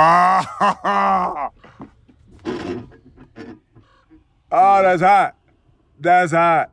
Ah, oh, that's hot. That's hot.